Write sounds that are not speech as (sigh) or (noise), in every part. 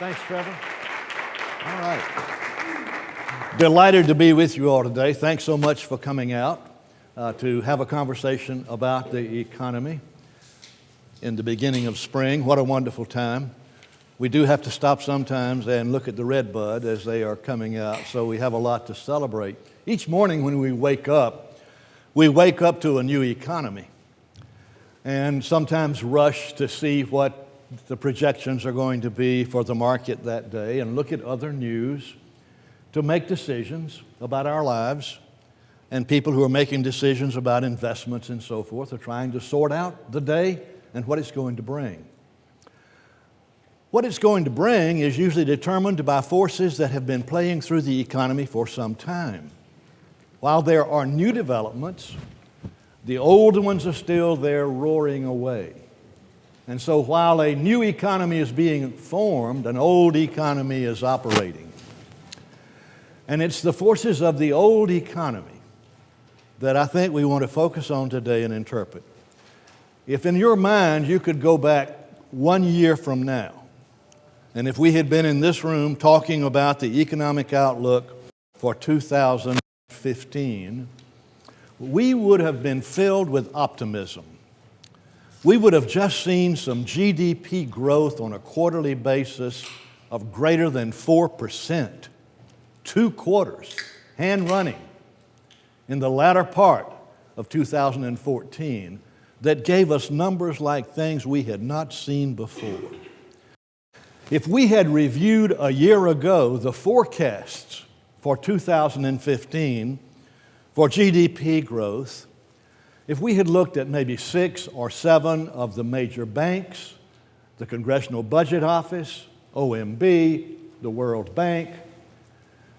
Thanks, Trevor. All right. Delighted to be with you all today. Thanks so much for coming out uh, to have a conversation about the economy in the beginning of spring. What a wonderful time. We do have to stop sometimes and look at the red bud as they are coming out, so we have a lot to celebrate. Each morning when we wake up, we wake up to a new economy and sometimes rush to see what the projections are going to be for the market that day and look at other news to make decisions about our lives. And people who are making decisions about investments and so forth are trying to sort out the day and what it's going to bring. What it's going to bring is usually determined by forces that have been playing through the economy for some time. While there are new developments, the old ones are still there roaring away. And so while a new economy is being formed, an old economy is operating. And it's the forces of the old economy that I think we want to focus on today and interpret. If in your mind you could go back one year from now, and if we had been in this room talking about the economic outlook for 2015, we would have been filled with optimism. We would have just seen some GDP growth on a quarterly basis of greater than 4%, two quarters, hand running, in the latter part of 2014 that gave us numbers like things we had not seen before. If we had reviewed a year ago the forecasts for 2015, for GDP growth, if we had looked at maybe six or seven of the major banks, the Congressional Budget Office, OMB, the World Bank,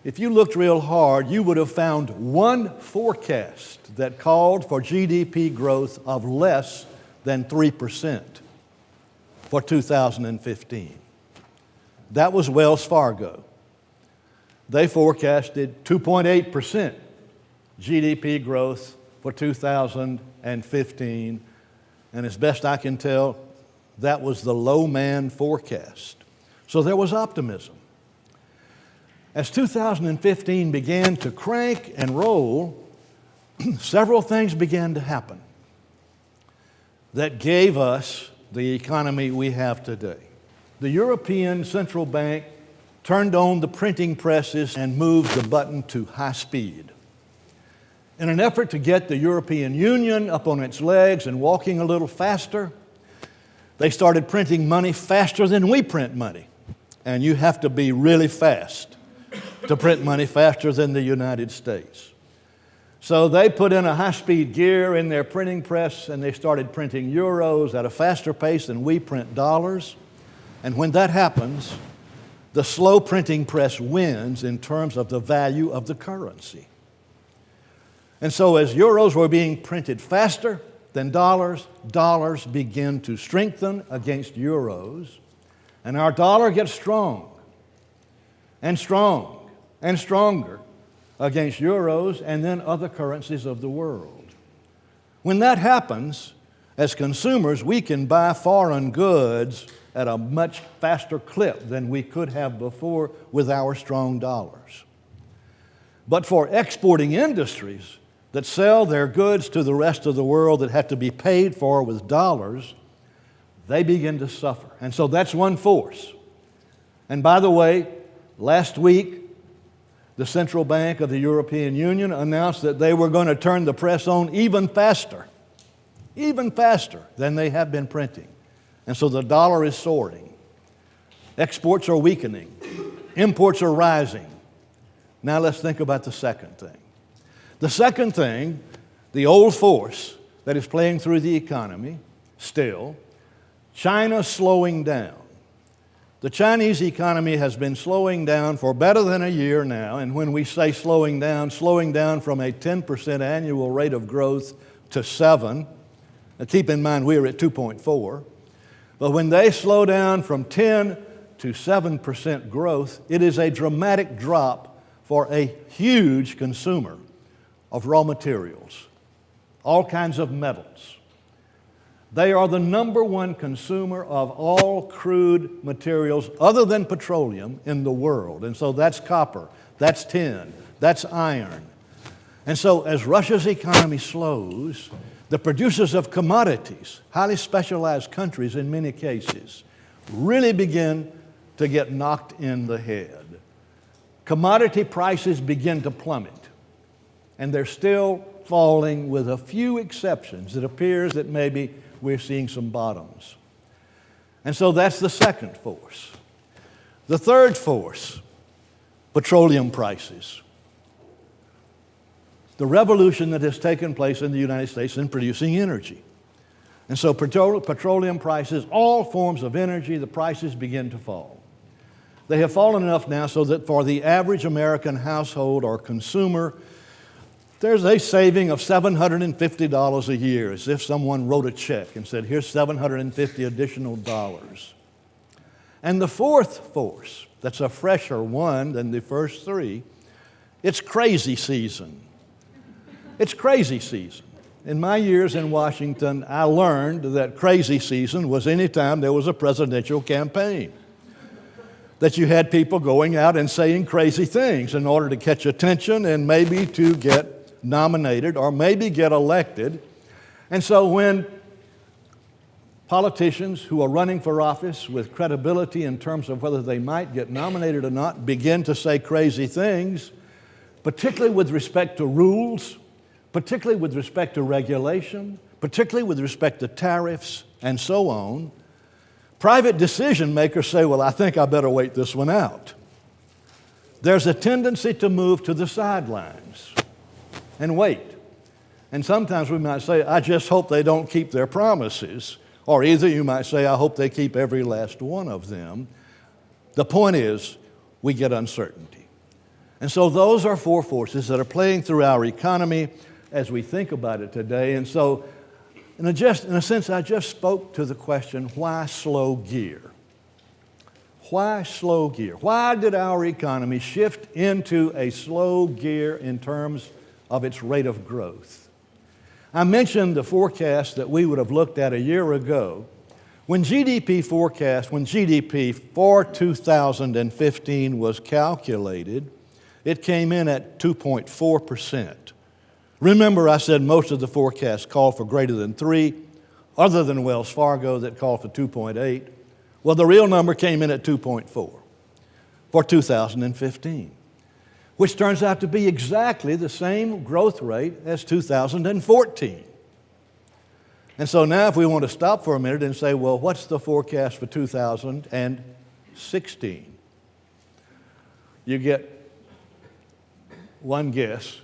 if you looked real hard, you would have found one forecast that called for GDP growth of less than 3% for 2015. That was Wells Fargo. They forecasted 2.8% GDP growth for 2015. And as best I can tell, that was the low man forecast. So there was optimism. As 2015 began to crank and roll, (clears throat) several things began to happen that gave us the economy we have today. The European Central Bank turned on the printing presses and moved the button to high speed. In an effort to get the European Union up on its legs and walking a little faster, they started printing money faster than we print money. And you have to be really fast to print money faster than the United States. So they put in a high speed gear in their printing press and they started printing euros at a faster pace than we print dollars. And when that happens, the slow printing press wins in terms of the value of the currency. And so, as euros were being printed faster than dollars, dollars begin to strengthen against euros, and our dollar gets strong and strong and stronger against euros and then other currencies of the world. When that happens, as consumers, we can buy foreign goods at a much faster clip than we could have before with our strong dollars. But for exporting industries, that sell their goods to the rest of the world that have to be paid for with dollars, they begin to suffer. And so that's one force. And by the way, last week, the Central Bank of the European Union announced that they were going to turn the press on even faster, even faster than they have been printing. And so the dollar is soaring. Exports are weakening. Imports are rising. Now let's think about the second thing. The second thing, the old force that is playing through the economy still, China slowing down. The Chinese economy has been slowing down for better than a year now, and when we say slowing down, slowing down from a 10% annual rate of growth to 7. Now keep in mind we're at 2.4. But when they slow down from 10 to 7% growth, it is a dramatic drop for a huge consumer of raw materials, all kinds of metals. They are the number one consumer of all crude materials other than petroleum in the world. And so that's copper, that's tin, that's iron. And so as Russia's economy slows, the producers of commodities, highly specialized countries in many cases, really begin to get knocked in the head. Commodity prices begin to plummet, and they're still falling with a few exceptions. It appears that maybe we're seeing some bottoms. And so that's the second force. The third force petroleum prices. The revolution that has taken place in the United States in producing energy. And so petroleum prices, all forms of energy, the prices begin to fall. They have fallen enough now so that for the average American household or consumer, there's a saving of $750 a year, as if someone wrote a check and said, here's 750 additional dollars. And the fourth force, that's a fresher one than the first three, it's crazy season. It's crazy season. In my years in Washington, I learned that crazy season was any time there was a presidential campaign. That you had people going out and saying crazy things in order to catch attention and maybe to get nominated or maybe get elected. And so when politicians who are running for office with credibility in terms of whether they might get nominated or not begin to say crazy things, particularly with respect to rules, particularly with respect to regulation, particularly with respect to tariffs, and so on, private decision makers say, Well, I think I better wait this one out. There's a tendency to move to the sidelines and wait. And sometimes we might say, I just hope they don't keep their promises. Or either you might say, I hope they keep every last one of them. The point is, we get uncertainty. And so those are four forces that are playing through our economy as we think about it today. And so, in a, just, in a sense, I just spoke to the question why slow gear? Why slow gear? Why did our economy shift into a slow gear in terms of its rate of growth. I mentioned the forecast that we would have looked at a year ago. When GDP forecast, when GDP for 2015 was calculated, it came in at 2.4%. Remember, I said most of the forecasts called for greater than 3, other than Wells Fargo that called for 2.8. Well, the real number came in at 2.4 for 2015 which turns out to be exactly the same growth rate as 2014. And so now, if we want to stop for a minute and say, well, what's the forecast for 2016? You get one guess,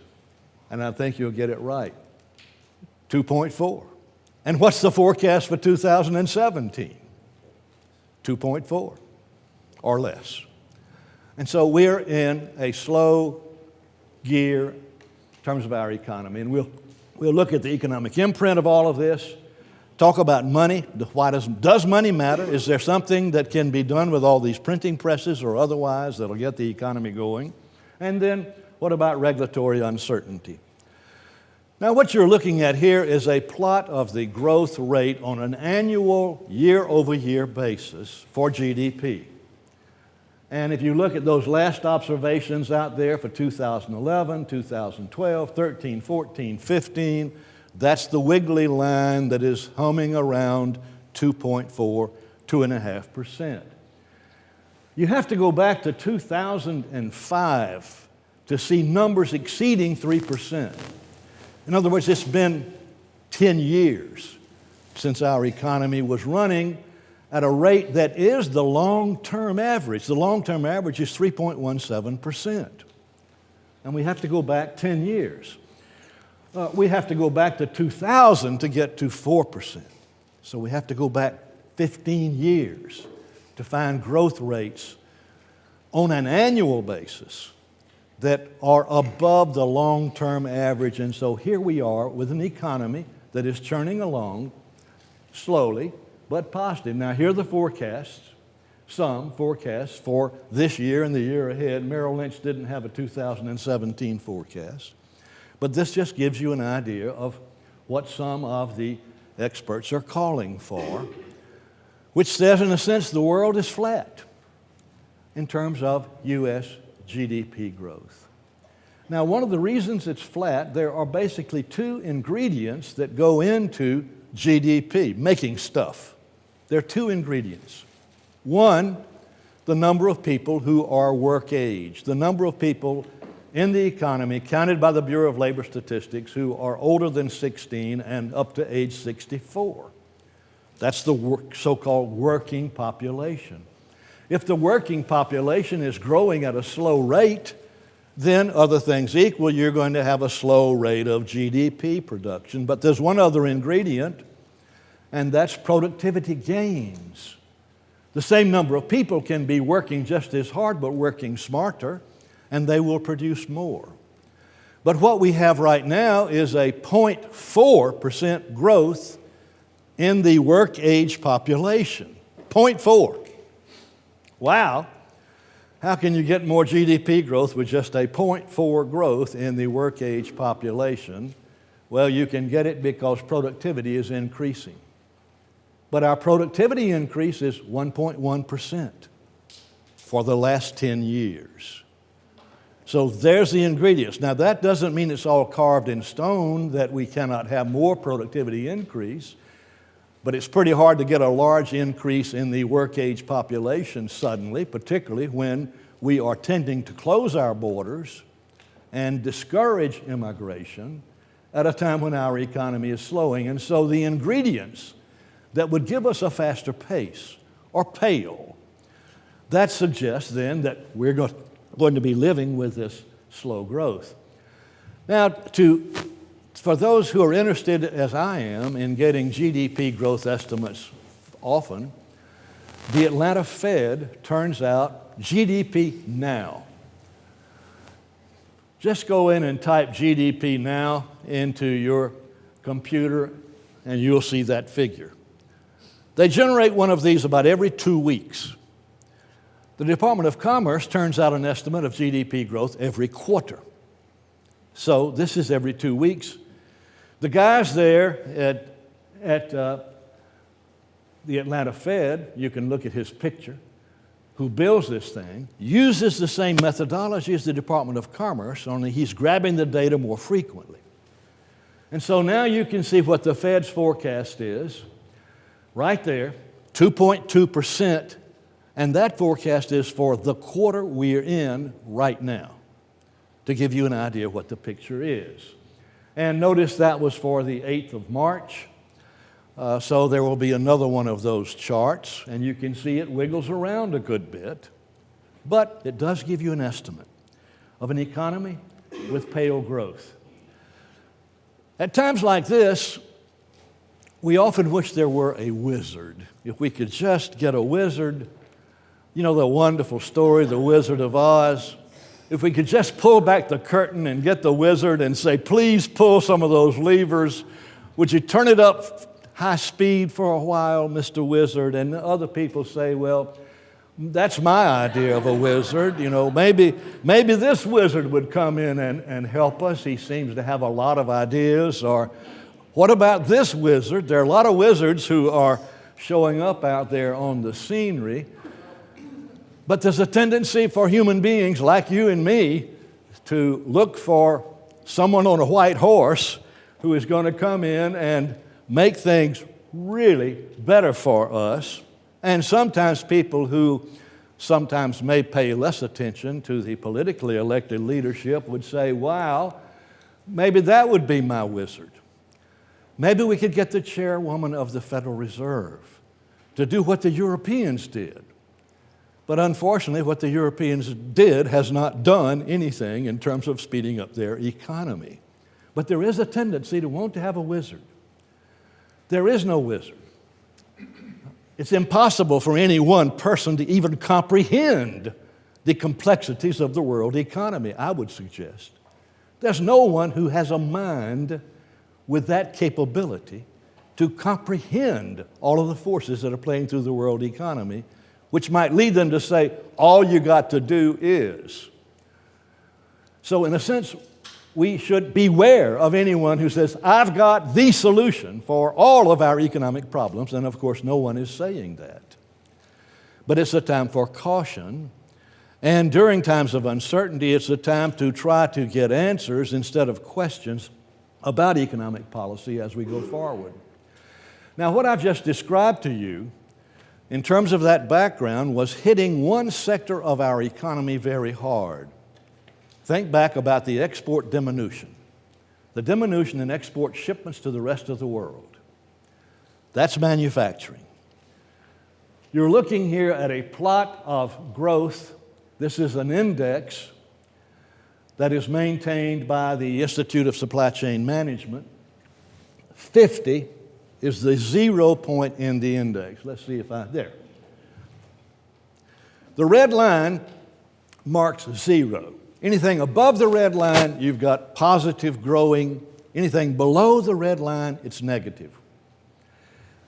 and I think you'll get it right 2.4. And what's the forecast for 2017? 2.4 or less. And so we're in a slow gear in terms of our economy. And we'll, we'll look at the economic imprint of all of this, talk about money. Why does, does money matter? Is there something that can be done with all these printing presses or otherwise that'll get the economy going? And then what about regulatory uncertainty? Now, what you're looking at here is a plot of the growth rate on an annual, year over year basis for GDP. And if you look at those last observations out there for 2011, 2012, 13, 14, 15, that's the wiggly line that is humming around 2.4, 2.5%. You have to go back to 2005 to see numbers exceeding 3%. In other words, it's been 10 years since our economy was running at a rate that is the long term average. The long term average is 3.17%. And we have to go back 10 years. Uh, we have to go back to 2000 to get to 4%. So we have to go back 15 years to find growth rates on an annual basis that are above the long term average. And so here we are with an economy that is churning along slowly but positive. Now, here are the forecasts, some forecasts for this year and the year ahead. Merrill Lynch didn't have a 2017 forecast, but this just gives you an idea of what some of the experts are calling for, which says, in a sense, the world is flat in terms of U.S. GDP growth. Now, one of the reasons it's flat, there are basically two ingredients that go into GDP, making stuff. There are two ingredients. One, the number of people who are work age, the number of people in the economy counted by the Bureau of Labor Statistics who are older than 16 and up to age 64. That's the so called working population. If the working population is growing at a slow rate, then other things equal, you're going to have a slow rate of GDP production. But there's one other ingredient, and that's productivity gains. The same number of people can be working just as hard, but working smarter, and they will produce more. But what we have right now is a 0.4% growth in the work age population. 0.4. Wow. How can you get more GDP growth with just a 0.4 growth in the work age population? Well, you can get it because productivity is increasing. But our productivity increase is 1.1% for the last 10 years. So there's the ingredients. Now, that doesn't mean it's all carved in stone that we cannot have more productivity increase. But it's pretty hard to get a large increase in the work age population suddenly, particularly when we are tending to close our borders and discourage immigration at a time when our economy is slowing. And so the ingredients that would give us a faster pace or pale. That suggests then that we're going to be living with this slow growth. Now, to for those who are interested, as I am, in getting GDP growth estimates often, the Atlanta Fed turns out GDP now. Just go in and type GDP now into your computer and you'll see that figure. They generate one of these about every two weeks. The Department of Commerce turns out an estimate of GDP growth every quarter. So this is every two weeks. The guys there at, at uh, the Atlanta Fed, you can look at his picture, who builds this thing, uses the same methodology as the Department of Commerce, only he's grabbing the data more frequently. And so now you can see what the Fed's forecast is right there 2.2%, and that forecast is for the quarter we're in right now, to give you an idea what the picture is. And notice that was for the 8th of March. Uh, so there will be another one of those charts, and you can see it wiggles around a good bit. But it does give you an estimate of an economy with pale growth. At times like this, we often wish there were a wizard. If we could just get a wizard, you know, the wonderful story, The Wizard of Oz if we could just pull back the curtain and get the wizard and say, please pull some of those levers. Would you turn it up high speed for a while, Mr. Wizard? And other people say, well, that's my idea of a wizard. You know, maybe, maybe this wizard would come in and, and help us. He seems to have a lot of ideas. Or what about this wizard? There are a lot of wizards who are showing up out there on the scenery. But there's a tendency for human beings like you and me to look for someone on a white horse who is going to come in and make things really better for us. And sometimes people who sometimes may pay less attention to the politically elected leadership would say, wow, maybe that would be my wizard. Maybe we could get the chairwoman of the Federal Reserve to do what the Europeans did but unfortunately, what the Europeans did has not done anything in terms of speeding up their economy. But there is a tendency to want to have a wizard. There is no wizard. It's impossible for any one person to even comprehend the complexities of the world economy, I would suggest. There's no one who has a mind with that capability to comprehend all of the forces that are playing through the world economy which might lead them to say, all you got to do is. So, in a sense, we should beware of anyone who says, I've got the solution for all of our economic problems. And of course, no one is saying that. But it's a time for caution. And during times of uncertainty, it's a time to try to get answers instead of questions about economic policy as we go forward. Now, what I've just described to you in terms of that background was hitting one sector of our economy very hard. Think back about the export diminution, the diminution in export shipments to the rest of the world. That's manufacturing. You're looking here at a plot of growth. This is an index that is maintained by the Institute of Supply Chain Management. 50 is the zero point in the index. Let's see if I, there. The red line marks zero. Anything above the red line, you've got positive growing. Anything below the red line, it's negative.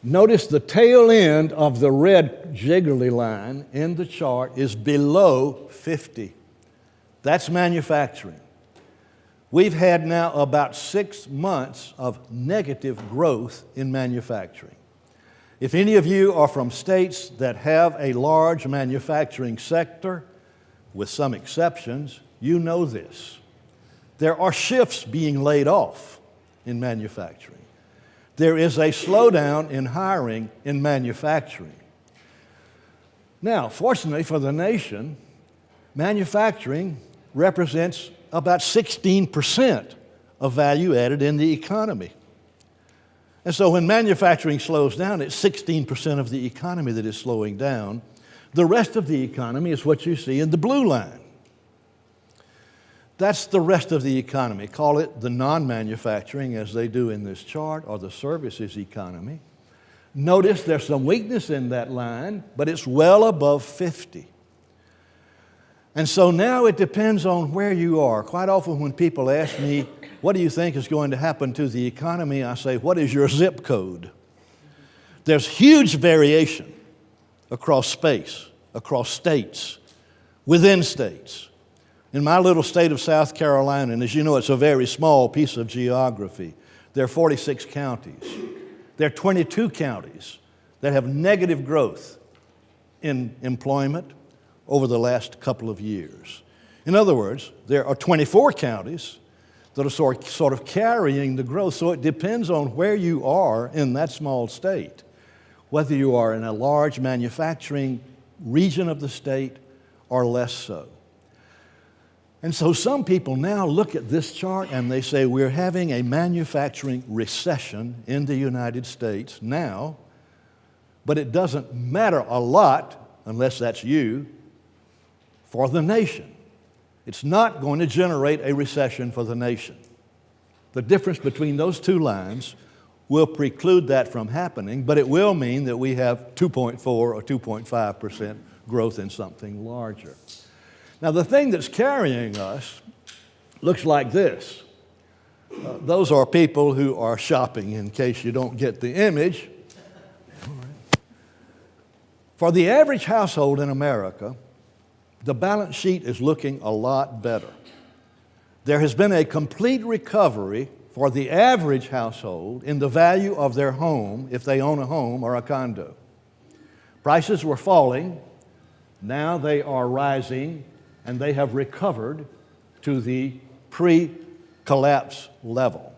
Notice the tail end of the red jiggly line in the chart is below 50. That's manufacturing. We've had now about six months of negative growth in manufacturing. If any of you are from states that have a large manufacturing sector, with some exceptions, you know this. There are shifts being laid off in manufacturing. There is a slowdown in hiring in manufacturing. Now, fortunately for the nation, manufacturing represents about 16% of value added in the economy. And so when manufacturing slows down, it's 16% of the economy that is slowing down. The rest of the economy is what you see in the blue line. That's the rest of the economy. Call it the non manufacturing, as they do in this chart, or the services economy. Notice there's some weakness in that line, but it's well above 50. And so now it depends on where you are. Quite often, when people ask me, What do you think is going to happen to the economy? I say, What is your zip code? There's huge variation across space, across states, within states. In my little state of South Carolina, and as you know, it's a very small piece of geography, there are 46 counties. There are 22 counties that have negative growth in employment over the last couple of years. In other words, there are 24 counties that are sort, sort of carrying the growth. So it depends on where you are in that small state, whether you are in a large manufacturing region of the state or less so. And so some people now look at this chart and they say we're having a manufacturing recession in the United States now, but it doesn't matter a lot, unless that's you, for the nation. It's not going to generate a recession for the nation. The difference between those two lines will preclude that from happening, but it will mean that we have 2.4 or 2.5% growth in something larger. Now, the thing that's carrying us looks like this. Uh, those are people who are shopping, in case you don't get the image. For the average household in America, the balance sheet is looking a lot better. There has been a complete recovery for the average household in the value of their home if they own a home or a condo. Prices were falling, now they are rising and they have recovered to the pre collapse level.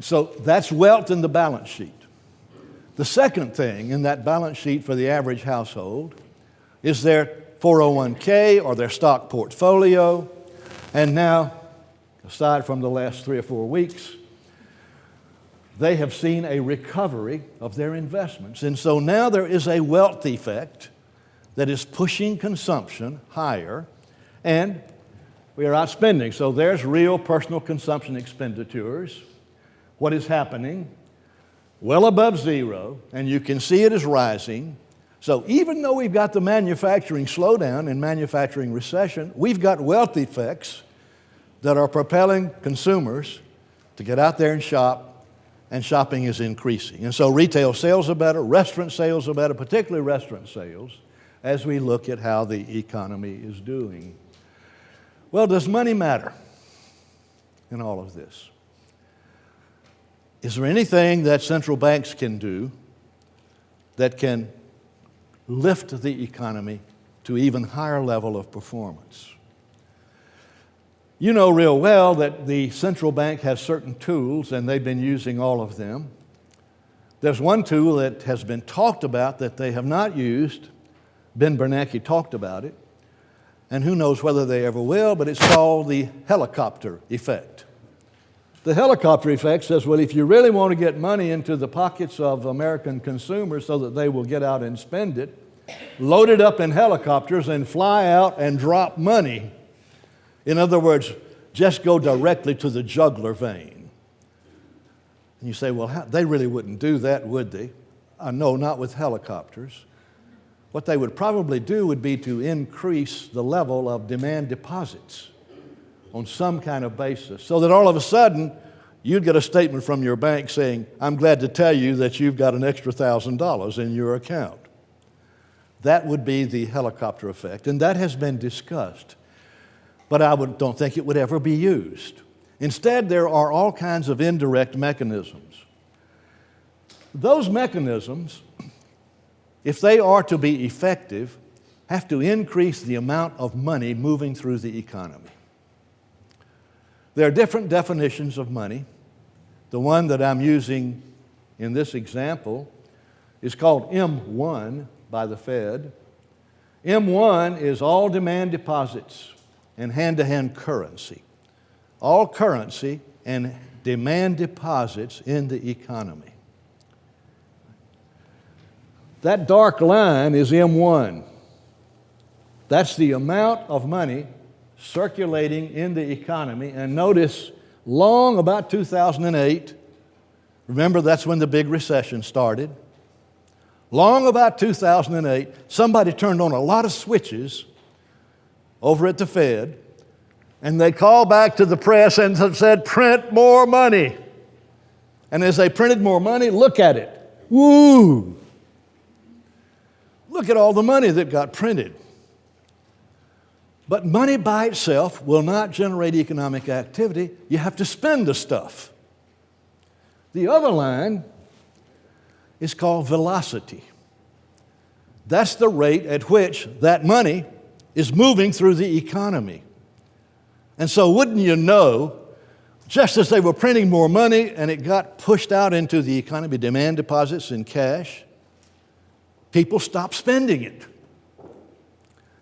So that's wealth in the balance sheet. The second thing in that balance sheet for the average household is their 401k or their stock portfolio. And now, aside from the last three or four weeks, they have seen a recovery of their investments. And so now there is a wealth effect that is pushing consumption higher, and we are outspending. So there's real personal consumption expenditures. What is happening? Well above zero, and you can see it is rising. So even though we've got the manufacturing slowdown and manufacturing recession, we've got wealth effects that are propelling consumers to get out there and shop, and shopping is increasing. And so retail sales are better, restaurant sales are better, particularly restaurant sales as we look at how the economy is doing. Well, does money matter? in all of this. Is there anything that central banks can do that can lift the economy to even higher level of performance? You know real well that the central bank has certain tools, and they've been using all of them. There's one tool that has been talked about that they have not used. Ben Bernanke talked about it, and who knows whether they ever will, but it's called the helicopter effect. The helicopter effect says, well, if you really want to get money into the pockets of American consumers so that they will get out and spend it, load it up in helicopters and fly out and drop money in other words, just go directly to the jugular vein. And you say, well, how, they really wouldn't do that, would they? Uh, no, not with helicopters. What they would probably do would be to increase the level of demand deposits on some kind of basis so that all of a sudden you'd get a statement from your bank saying, I'm glad to tell you that you've got an extra $1,000 in your account. That would be the helicopter effect, and that has been discussed but I would, don't think it would ever be used. Instead, there are all kinds of indirect mechanisms. Those mechanisms, if they are to be effective, have to increase the amount of money moving through the economy. There are different definitions of money. The one that I'm using in this example is called M1 by the Fed. M1 is all demand deposits and hand to hand currency. All currency and demand deposits in the economy. That dark line is M1. That's the amount of money circulating in the economy. And notice, long about 2008, remember that's when the big recession started. Long about 2008, somebody turned on a lot of switches over at the Fed, and they called back to the press and said, print more money. And as they printed more money, look at it. Woo! Look at all the money that got printed. But money by itself will not generate economic activity. You have to spend the stuff. The other line is called velocity. That's the rate at which that money is moving through the economy. And so, wouldn't you know, just as they were printing more money and it got pushed out into the economy, demand deposits in cash, people stopped spending it.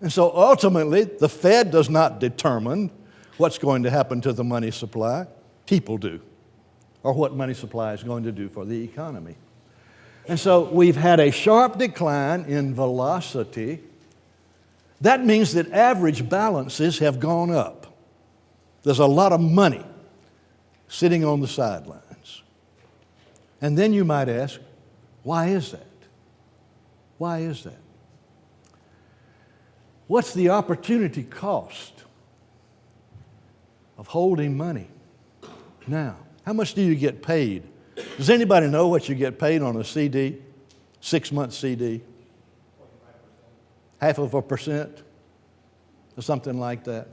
And so ultimately, the Fed does not determine what's going to happen to the money supply, people do, or what money supply is going to do for the economy. And so we've had a sharp decline in velocity that means that average balances have gone up. There's a lot of money sitting on the sidelines. And then you might ask, why is that? Why is that? What's the opportunity cost of holding money now? How much do you get paid? Does anybody know what you get paid on a CD, six month CD? half of a percent or something like that.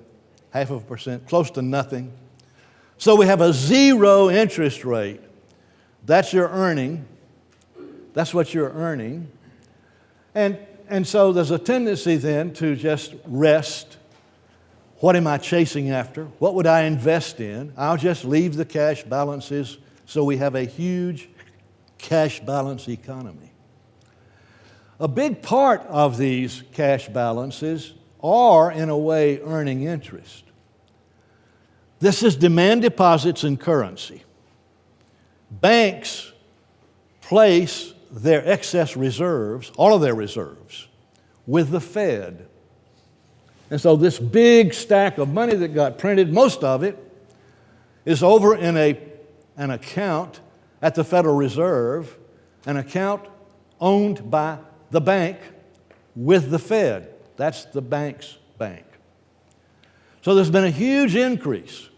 Half of a percent, close to nothing. So we have a zero interest rate. That's your earning. That's what you're earning. And, and so there's a tendency then to just rest. What am I chasing after? What would I invest in? I'll just leave the cash balances so we have a huge cash balance economy. A big part of these cash balances are, in a way, earning interest. This is demand deposits in currency. Banks place their excess reserves, all of their reserves, with the Fed. And so, this big stack of money that got printed, most of it, is over in a, an account at the Federal Reserve, an account owned by the bank with the Fed. That's the bank's bank. So there's been a huge increase.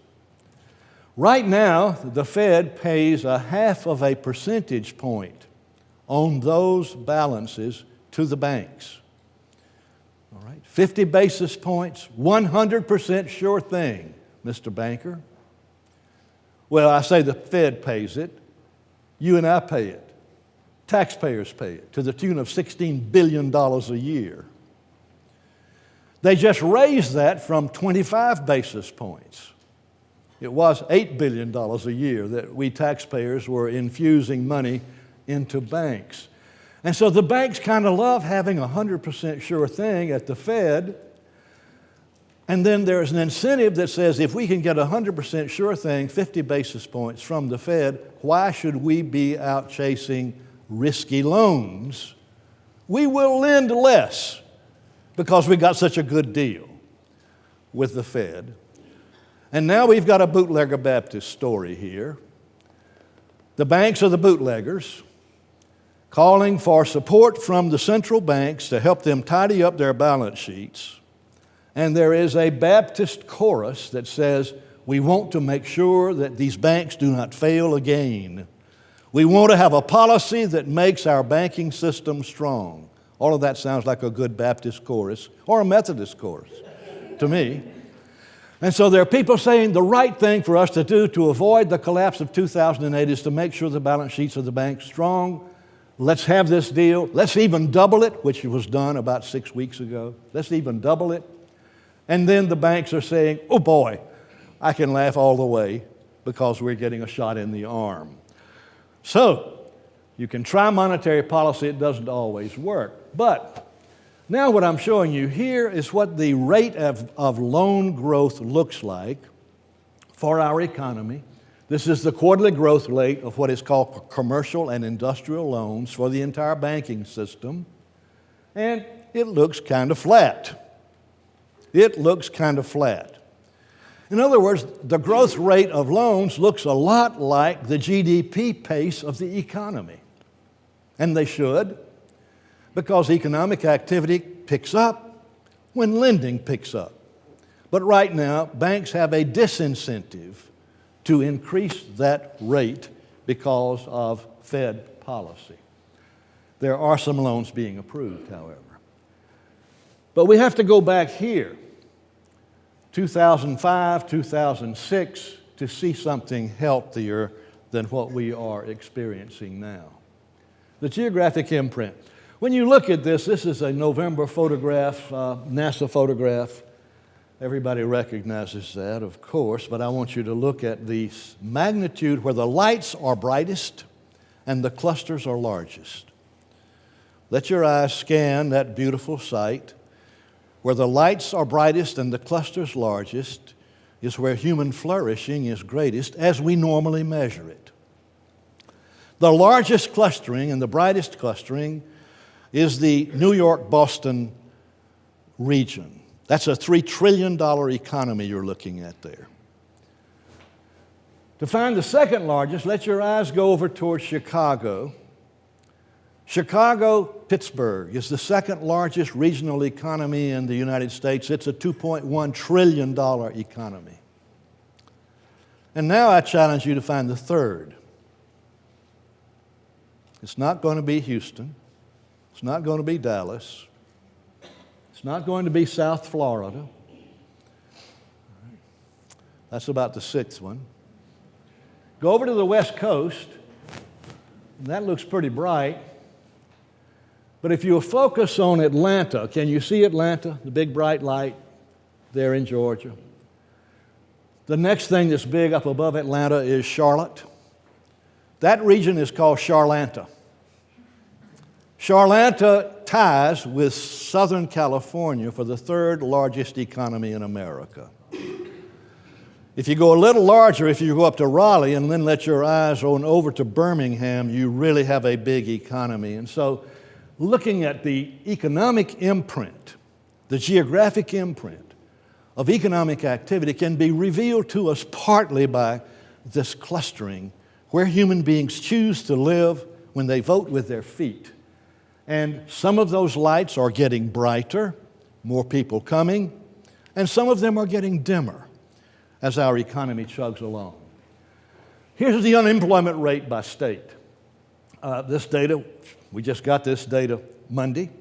Right now, the Fed pays a half of a percentage point on those balances to the banks. All right, 50 basis points, 100% sure thing, Mr. Banker. Well, I say the Fed pays it, you and I pay it, taxpayers pay it to the tune of $16 billion a year. They just raised that from 25 basis points. It was $8 billion a year that we taxpayers were infusing money into banks. And so the banks kind of love having a 100% sure thing at the Fed. And then there's an incentive that says if we can get a 100% sure thing, 50 basis points from the Fed, why should we be out chasing risky loans? We will lend less because we got such a good deal with the Fed. And now we've got a bootlegger Baptist story here. The banks are the bootleggers calling for support from the central banks to help them tidy up their balance sheets. And there is a Baptist chorus that says, We want to make sure that these banks do not fail again. We want to have a policy that makes our banking system strong. All of that sounds like a good Baptist chorus or a Methodist chorus to me. And so there are people saying the right thing for us to do to avoid the collapse of 2008 is to make sure the balance sheets of the banks strong Let's have this deal. Let's even double it, which was done about six weeks ago. Let's even double it. And then the banks are saying, oh boy, I can laugh all the way because we're getting a shot in the arm. So, you can try monetary policy, it doesn't always work. But now, what I'm showing you here is what the rate of, of loan growth looks like for our economy this is the quarterly growth rate of what is called commercial and industrial loans for the entire banking system. And it looks kind of flat. It looks kind of flat. In other words, the growth rate of loans looks a lot like the GDP pace of the economy. And they should, because economic activity picks up when lending picks up. But right now, banks have a disincentive to increase that rate because of Fed policy. There are some loans being approved, however. But we have to go back here, 2005, 2006, to see something healthier than what we are experiencing now. The geographic imprint. When you look at this, this is a November photograph, uh, NASA photograph Everybody recognizes that, of course, but I want you to look at the magnitude where the lights are brightest and the clusters are largest. Let your eyes scan that beautiful sight. Where the lights are brightest and the clusters largest is where human flourishing is greatest as we normally measure it. The largest clustering and the brightest clustering is the New York Boston region. That's a $3 trillion economy you're looking at there. To find the second largest, let your eyes go over towards Chicago. Chicago, Pittsburgh is the second largest regional economy in the United States. It's a $2.1 trillion economy. And now I challenge you to find the third. It's not going to be Houston. It's not going to be Dallas. It's not going to be South Florida. That's about the sixth one. Go over to the West Coast. That looks pretty bright. But if you focus on Atlanta, can you see Atlanta, the big bright light there in Georgia? The next thing that's big up above Atlanta is Charlotte. That region is called Charlanta. Charlanta ties with Southern California for the third largest economy in America. If you go a little larger, if you go up to Raleigh and then let your eyes on over to Birmingham, you really have a big economy. And so, looking at the economic imprint, the geographic imprint of economic activity can be revealed to us partly by this clustering where human beings choose to live when they vote with their feet and some of those lights are getting brighter, more people coming, and some of them are getting dimmer as our economy chugs along. Here's the unemployment rate by state. Uh, this data, we just got this data Monday.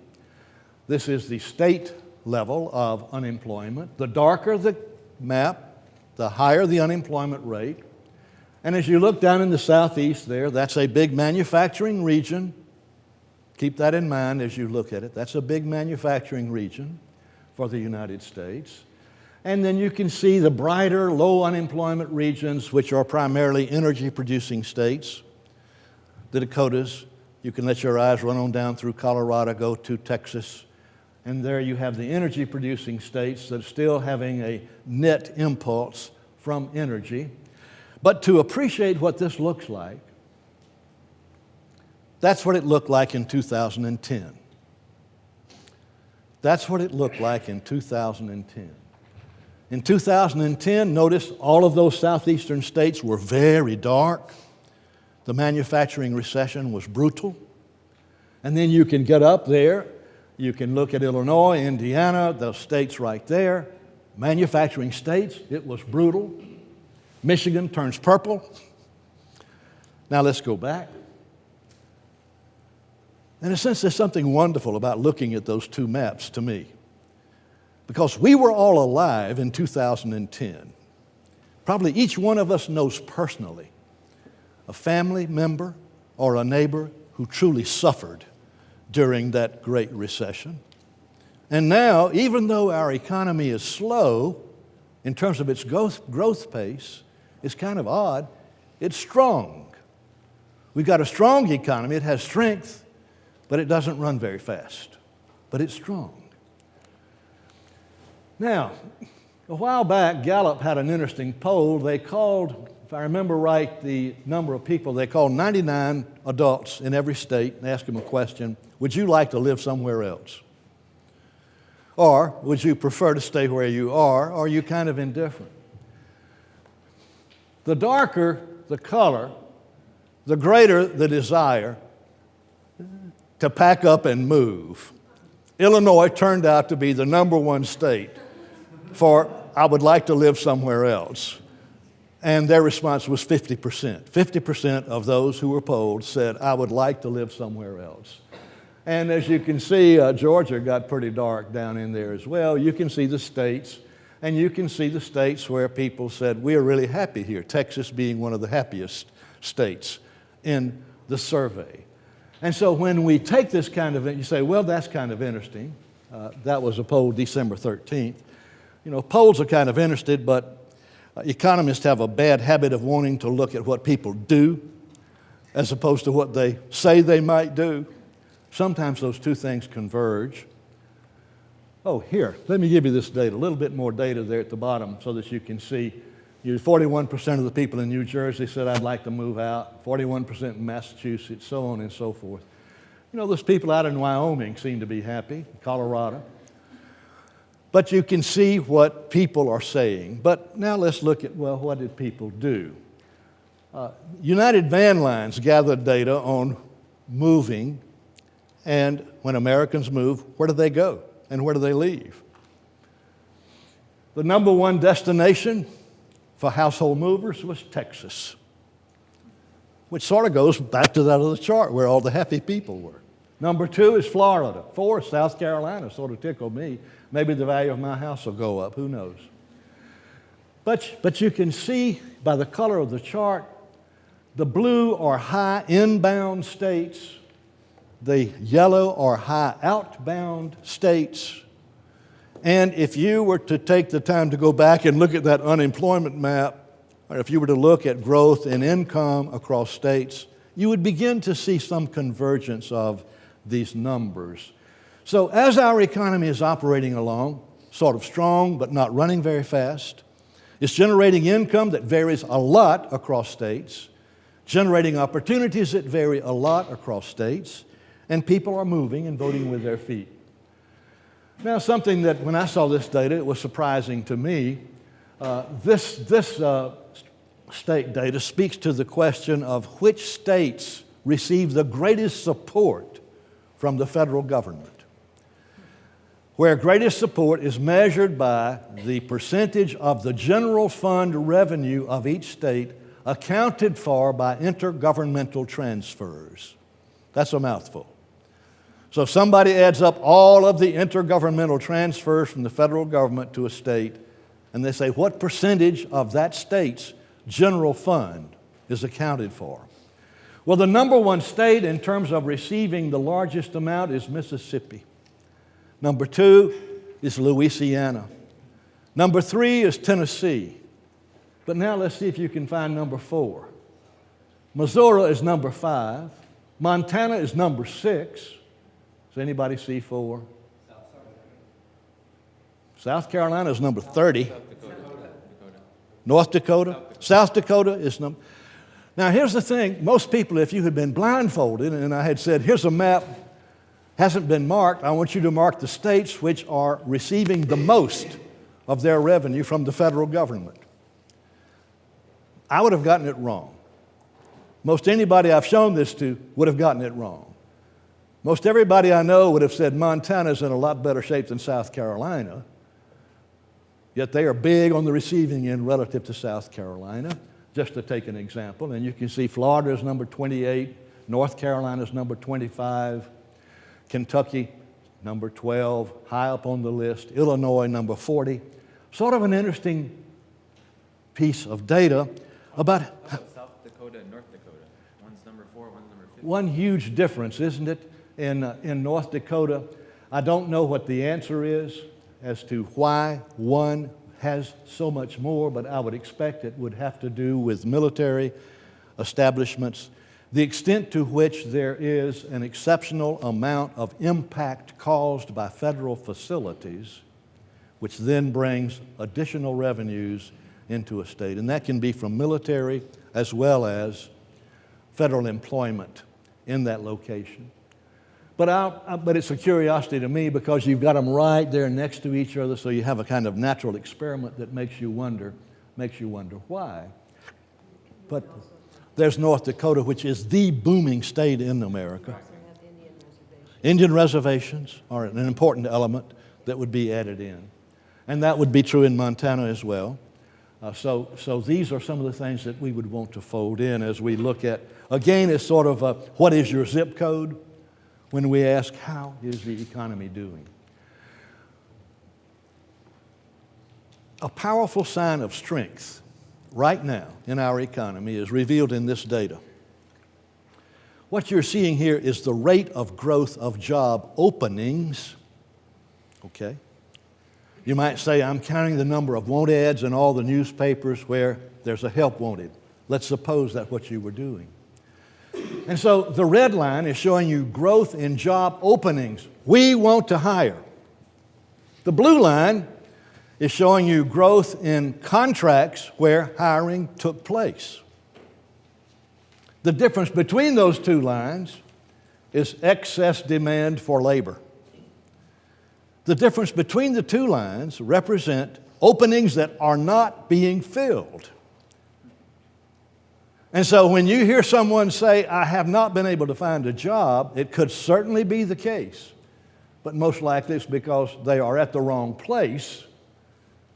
This is the state level of unemployment. The darker the map, the higher the unemployment rate. And as you look down in the southeast there, that's a big manufacturing region. Keep that in mind as you look at it. That's a big manufacturing region for the United States. And then you can see the brighter, low unemployment regions, which are primarily energy producing states. The Dakotas, you can let your eyes run on down through Colorado, go to Texas, and there you have the energy producing states that are still having a net impulse from energy. But to appreciate what this looks like, that's what it looked like in 2010. That's what it looked like in 2010. In 2010, notice all of those southeastern states were very dark. The manufacturing recession was brutal. And then you can get up there, you can look at Illinois, Indiana, those states right there. Manufacturing states, it was brutal. Michigan turns purple. Now let's go back. In a sense, there's something wonderful about looking at those two maps to me. Because we were all alive in 2010. Probably each one of us knows personally a family member or a neighbor who truly suffered during that Great Recession. And now, even though our economy is slow in terms of its growth, growth pace, it's kind of odd, it's strong. We've got a strong economy, it has strength, but it doesn't run very fast. But it's strong. Now, a while back, Gallup had an interesting poll. They called, if I remember right, the number of people, they called 99 adults in every state and asked them a question Would you like to live somewhere else? Or would you prefer to stay where you are? Or are you kind of indifferent? The darker the color, the greater the desire to pack up and move. Illinois turned out to be the number one state for I would like to live somewhere else. And their response was 50%. 50% of those who were polled said, I would like to live somewhere else. And as you can see, uh, Georgia got pretty dark down in there as well. You can see the states, and you can see the states where people said, We are really happy here, Texas being one of the happiest states in the survey. And so when we take this kind of, you say, Well, that's kind of interesting. Uh, that was a poll December 13th. You know, polls are kind of interested, but uh, economists have a bad habit of wanting to look at what people do as opposed to what they say they might do. Sometimes those two things converge. Oh, here, let me give you this data, a little bit more data there at the bottom so that you can see. You 41% of the people in New Jersey said, I'd like to move out, 41% in Massachusetts, so on and so forth. You know, those people out in Wyoming seem to be happy, Colorado. But you can see what people are saying. But now let's look at, well, what did people do? Uh, United Van Lines gathered data on moving, and when Americans move, where do they go and where do they leave? The number one destination for household movers was Texas, which sort of goes back to that other chart where all the happy people were. Number two is Florida. Four, South Carolina, sort of tickled me. Maybe the value of my house will go up, who knows? But, but you can see by the color of the chart, the blue are high inbound states, the yellow are high outbound states. And if you were to take the time to go back and look at that unemployment map, or if you were to look at growth in income across states, you would begin to see some convergence of these numbers. So, as our economy is operating along, sort of strong but not running very fast, it's generating income that varies a lot across states, generating opportunities that vary a lot across states, and people are moving and voting with their feet. Now, something that when I saw this data, it was surprising to me. Uh, this this uh, state data speaks to the question of which states receive the greatest support from the federal government where greatest support is measured by the percentage of the general fund revenue of each state accounted for by intergovernmental transfers. That's a mouthful. So if somebody adds up all of the intergovernmental transfers from the federal government to a state, and they say, what percentage of that state's general fund is accounted for. Well, the number one state in terms of receiving the largest amount is Mississippi. Number two is Louisiana. Number three is Tennessee. But now let's see if you can find number four. Missouri is number five. Montana is number six. Does anybody see four? South Carolina is number 30. North Dakota. South Dakota is number. Now, here's the thing most people, if you had been blindfolded and I had said, here's a map, hasn't been marked, I want you to mark the states which are receiving the most of their revenue from the federal government. I would have gotten it wrong. Most anybody I've shown this to would have gotten it wrong. Most everybody I know would have said Montana's in a lot better shape than South Carolina. Yet they are big on the receiving end relative to South Carolina, just to take an example. And you can see Florida is number 28, North Carolina is number 25, Kentucky number 12, high up on the list, Illinois number 40. Sort of an interesting piece of data about. South Dakota and North Dakota. One's number four, one's number 50. One huge difference, isn't it, in, uh, in North Dakota? I don't know what the answer is as to why one has so much more, but I would expect it would have to do with military establishments, the extent to which there is an exceptional amount of impact caused by federal facilities, which then brings additional revenues into a state. And that can be from military as well as federal employment in that location. But, I, but it's a curiosity to me because you've got them right there next to each other, so you have a kind of natural experiment that makes you wonder, makes you wonder why. But there's North Dakota, which is the booming state in America. Indian reservations are an important element that would be added in. And that would be true in Montana as well. Uh, so, so these are some of the things that we would want to fold in as we look at, again, it's sort of a, what is your zip code? When we ask, How is the economy doing? A powerful sign of strength right now in our economy is revealed in this data. What you're seeing here is the rate of growth of job openings. Okay? You might say, I'm counting the number of want ads in all the newspapers where there's a help wanted. Let's suppose that's what you were doing. And so the red line is showing you growth in job openings. We want to hire. The blue line is showing you growth in contracts where hiring took place. The difference between those two lines is excess demand for labor. The difference between the two lines represent openings that are not being filled. And so when you hear someone say, I have not been able to find a job, it could certainly be the case. But most likely it's because they are at the wrong place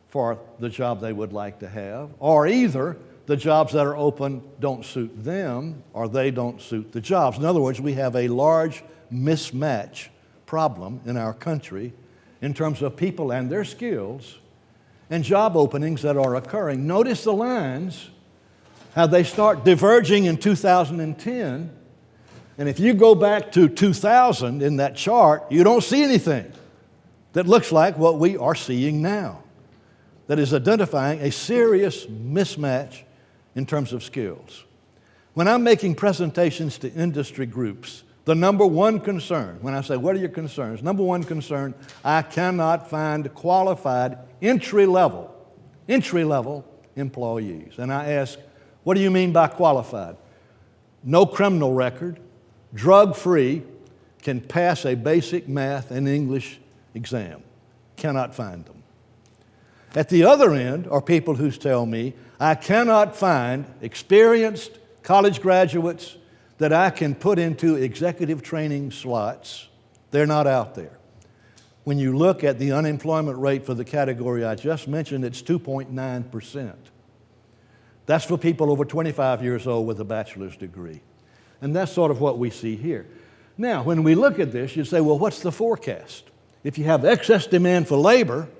for the job they would like to have, or either the jobs that are open don't suit them or they don't suit the jobs. In other words, we have a large mismatch problem in our country in terms of people and their skills and job openings that are occurring. Notice the lines how they start diverging in 2010. And if you go back to 2000 in that chart, you don't see anything that looks like what we are seeing now, that is identifying a serious mismatch in terms of skills. When I'm making presentations to industry groups, the number one concern, when I say, What are your concerns? Number one concern, I cannot find qualified entry level, entry level employees. And I ask, what do you mean by qualified? No criminal record, drug free, can pass a basic math and English exam. Cannot find them. At the other end are people who tell me, I cannot find experienced college graduates that I can put into executive training slots. They're not out there. When you look at the unemployment rate for the category I just mentioned, it's 2.9 percent. That's for people over 25 years old with a bachelor's degree. And that's sort of what we see here. Now, when we look at this, you say, well, what's the forecast? If you have excess demand for labor,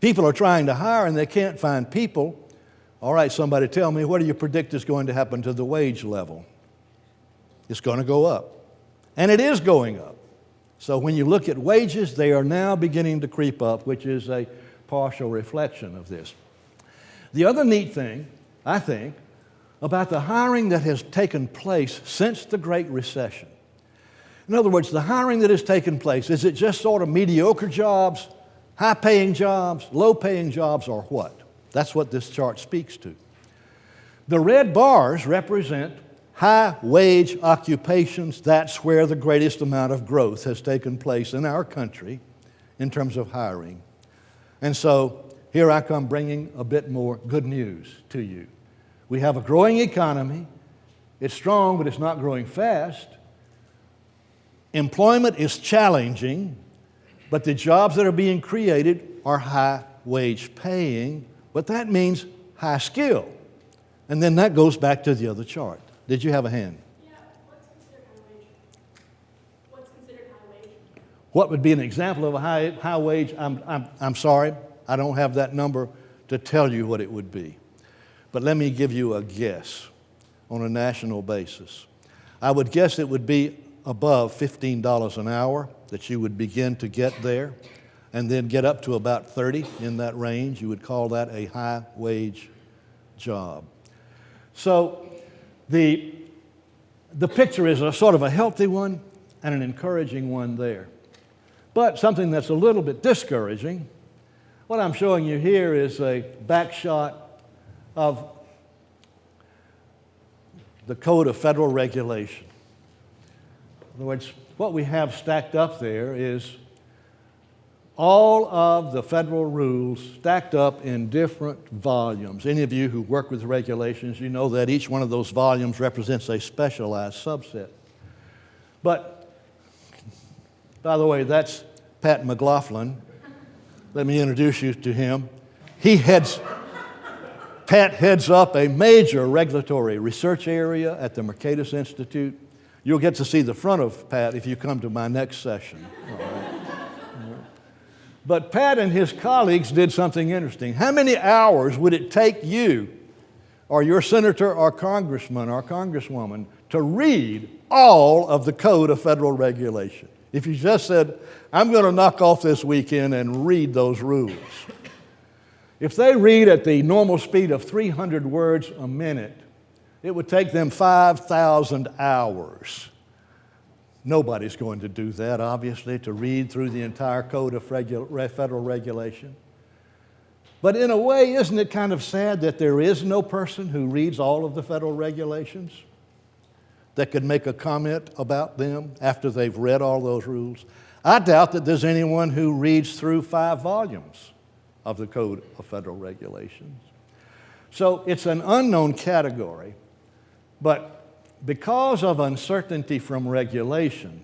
people are trying to hire and they can't find people, All right, somebody tell me, what do you predict is going to happen to the wage level? It's going to go up. And it is going up. So when you look at wages, they are now beginning to creep up, which is a partial reflection of this. The other neat thing, I think, about the hiring that has taken place since the Great Recession. In other words, the hiring that has taken place, is it just sort of mediocre jobs, high paying jobs, low paying jobs, or what? That's what this chart speaks to. The red bars represent high wage occupations. That's where the greatest amount of growth has taken place in our country in terms of hiring. And so here I come bringing a bit more good news to you. We have a growing economy. It's strong, but it's not growing fast. Employment is challenging, but the jobs that are being created are high wage paying, but that means high skill. And then that goes back to the other chart. Did you have a hand? Yeah, what's considered high wage? What's considered high wage? What would be an example of a high, high wage? I'm, I'm, I'm sorry, I don't have that number to tell you what it would be. But let me give you a guess on a national basis. I would guess it would be above $15 an hour that you would begin to get there, and then get up to about 30 in that range. You would call that a high wage job. So the, the picture is a sort of a healthy one and an encouraging one there. But something that's a little bit discouraging, what I'm showing you here is a back shot of the Code of Federal Regulation. In other words, what we have stacked up there is all of the federal rules stacked up in different volumes. Any of you who work with regulations, you know that each one of those volumes represents a specialized subset. But, by the way, that's Pat McLaughlin. Let me introduce you to him. He heads, Pat heads up a major regulatory research area at the Mercatus Institute. You'll get to see the front of Pat if you come to my next session. But Pat and his colleagues did something interesting. How many hours would it take you, or your senator, or congressman, or congresswoman, to read all of the Code of Federal Regulation? If you just said, I'm going to knock off this weekend and read those rules. If they read at the normal speed of 300 words a minute, it would take them 5,000 hours. Nobody's going to do that, obviously, to read through the entire code of federal regulation. But in a way, isn't it kind of sad that there is no person who reads all of the federal regulations that could make a comment about them after they've read all those rules? I doubt that there's anyone who reads through five volumes of the Code of Federal Regulations. So it's an unknown category, but because of uncertainty from regulation,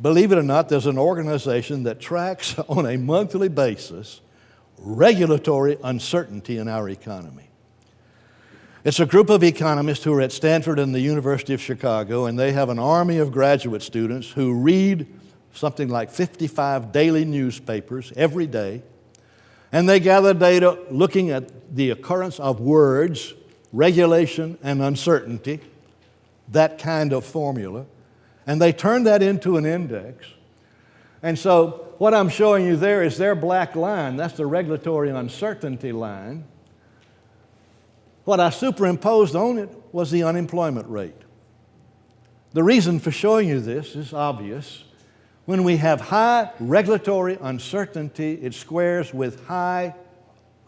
believe it or not, there's an organization that tracks (laughs) on a monthly basis regulatory uncertainty in our economy. It's a group of economists who are at Stanford and the University of Chicago, and they have an army of graduate students who read something like 55 daily newspapers every day, and they gather data looking at the occurrence of words, regulation, and uncertainty that kind of formula, and they turn that into an index. And so, what I'm showing you there is their black line. That's the regulatory uncertainty line. What I superimposed on it was the unemployment rate. The reason for showing you this is obvious. When we have high regulatory uncertainty, it squares with high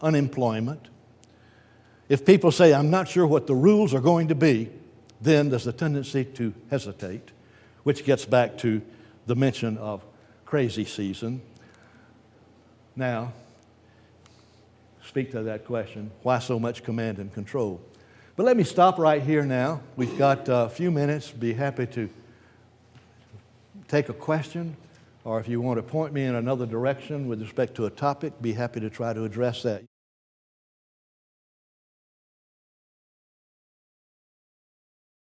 unemployment. If people say, I'm not sure what the rules are going to be, then there's a tendency to hesitate, which gets back to the mention of crazy season. Now, speak to that question why so much command and control? But let me stop right here now. We've got a few minutes. Be happy to take a question, or if you want to point me in another direction with respect to a topic, be happy to try to address that.